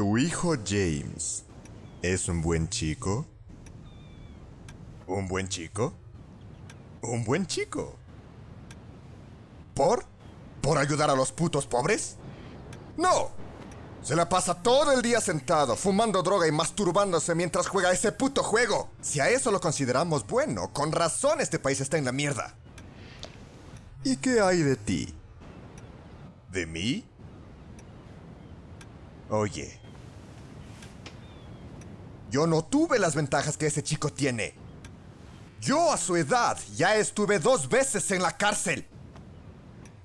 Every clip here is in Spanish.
¿Tu hijo James es un buen chico? ¿Un buen chico? ¿Un buen chico? ¿Por? ¿Por ayudar a los putos pobres? No. Se la pasa todo el día sentado, fumando droga y masturbándose mientras juega ese puto juego. Si a eso lo consideramos bueno, con razón este país está en la mierda. ¿Y qué hay de ti? ¿De mí? Oye. Yo no tuve las ventajas que ese chico tiene. Yo a su edad ya estuve dos veces en la cárcel.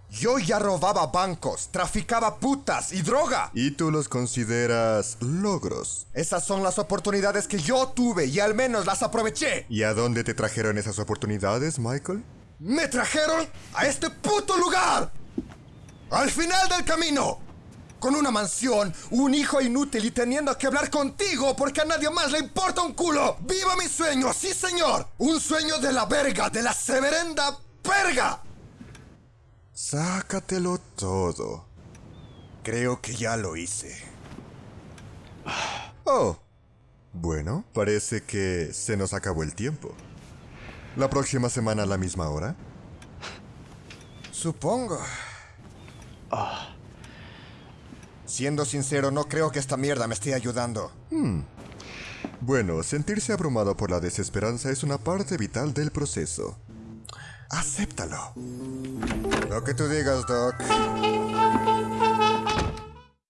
Yo ya robaba bancos, traficaba putas y droga. ¿Y tú los consideras logros? Esas son las oportunidades que yo tuve y al menos las aproveché. ¿Y a dónde te trajeron esas oportunidades, Michael? Me trajeron a este puto lugar. Al final del camino. Con una mansión, un hijo inútil y teniendo que hablar contigo porque a nadie más le importa un culo. ¡Viva mi sueño! ¡Sí, señor! Un sueño de la verga, de la severenda verga. Sácatelo todo. Creo que ya lo hice. Oh. Bueno, parece que se nos acabó el tiempo. ¿La próxima semana a la misma hora? Supongo. Siendo sincero, no creo que esta mierda me esté ayudando. Bueno, sentirse abrumado por la desesperanza es una parte vital del proceso. Acéptalo. Lo que tú digas, Doc.